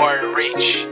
More reach.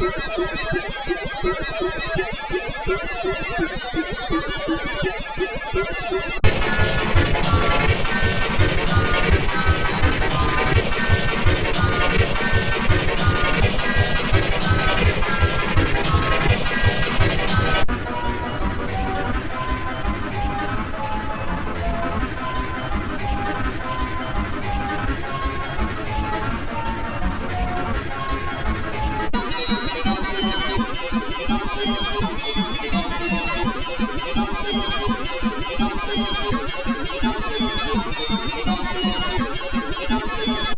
I'm sorry. いいね。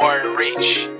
or rich.